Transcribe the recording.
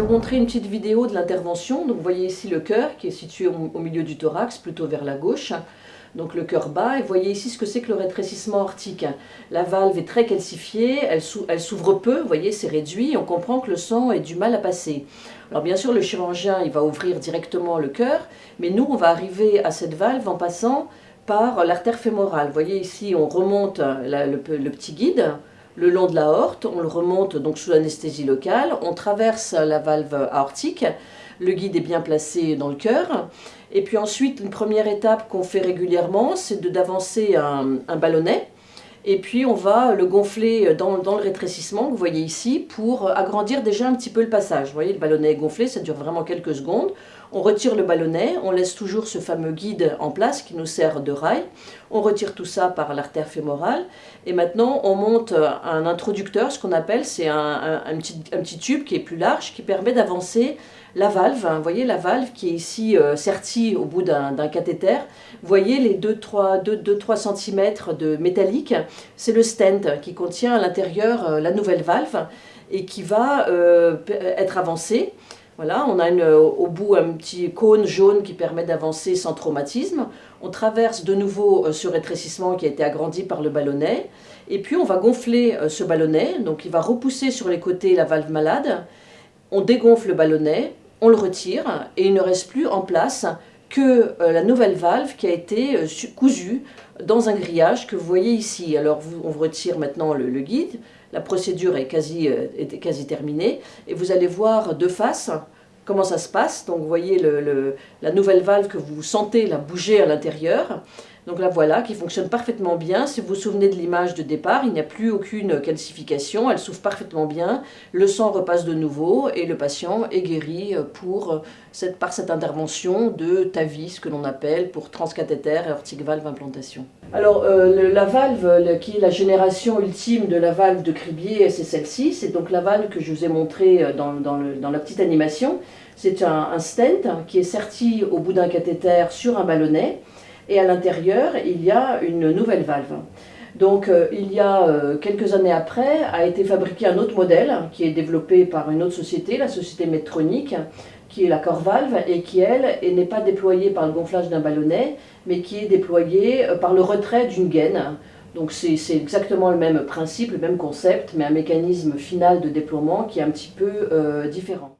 montrer une petite vidéo de l'intervention. Donc vous voyez ici le cœur qui est situé au milieu du thorax, plutôt vers la gauche donc le cœur bas, et vous voyez ici ce que c'est que le rétrécissement aortique. La valve est très calcifiée, elle s'ouvre peu, vous voyez c'est réduit, on comprend que le sang a du mal à passer. Alors bien sûr le chirurgien il va ouvrir directement le cœur, mais nous on va arriver à cette valve en passant par l'artère fémorale. Vous voyez ici on remonte le, petit guide, le long de la l'aorte, on le remonte donc sous l'anesthésie locale, on traverse la valve aortique, le guide est bien placé dans le cœur, et puis ensuite, une première étape qu'on fait régulièrement, c'est d'avancer un, ballonnet. Et puis on va le gonfler dans, dans, le rétrécissement, vous voyez ici, pour agrandir déjà un petit peu le passage. Vous voyez, le ballonnet est gonflé, ça dure vraiment quelques secondes. On retire le ballonnet, on laisse toujours ce fameux guide en place qui nous sert de rail. On retire tout ça par l'artère fémorale. Et maintenant, on monte un introducteur, ce qu'on appelle, c'est un, petit, un petit tube qui est plus large, qui permet d'avancer la valve, vous voyez la valve qui est ici euh, sertie au bout d'un cathéter, vous voyez les 2-3 cm de métallique, c'est le stent qui contient à l'intérieur euh, la nouvelle valve et qui va euh, être avancé. Voilà, on a au bout un petit cône jaune qui permet d'avancer sans traumatisme. On traverse de nouveau ce rétrécissement qui a été agrandi par le ballonnet. Et puis on va gonfler ce ballonnet, donc il va repousser sur les côtés la valve malade. On dégonfle le ballonnet, on le retire et il ne reste plus en place que euh, la nouvelle valve qui a été euh, cousue dans un grillage que vous voyez ici. Alors on retire maintenant le, guide, la procédure est quasi, euh, quasi terminée et vous allez voir de face comment ça se passe. Donc vous voyez la nouvelle valve que vous sentez la bouger à l'intérieur. Donc là voilà, qui fonctionne parfaitement bien. Si vous vous souvenez de l'image de départ, il n'y a plus aucune calcification, elle s'ouvre parfaitement bien, le sang repasse de nouveau et le patient est guéri pour cette, par cette intervention de TAVI, ce que l'on appelle pour transcathéter aortic valve implantation. Alors euh, la valve qui est la génération ultime de la valve de Cribier, c'est celle-ci, c'est donc la valve que je vous ai montrée euh, dans, dans, la petite animation. C'est un, un stent qui est serti au bout d'un cathéter sur un ballonnet et à l'intérieur, il y a une nouvelle valve. Donc euh, il y a euh, quelques années après, a été fabriqué un autre modèle qui est développé par une autre société, la société Medtronic, qui est la Corvalve et qui, elle, n'est pas déployée par le gonflage d'un ballonnet, mais qui est déployée euh, par le retrait d'une gaine. Donc c'est exactement le même principe, le même concept, mais un mécanisme final de déploiement qui est un petit peu différent.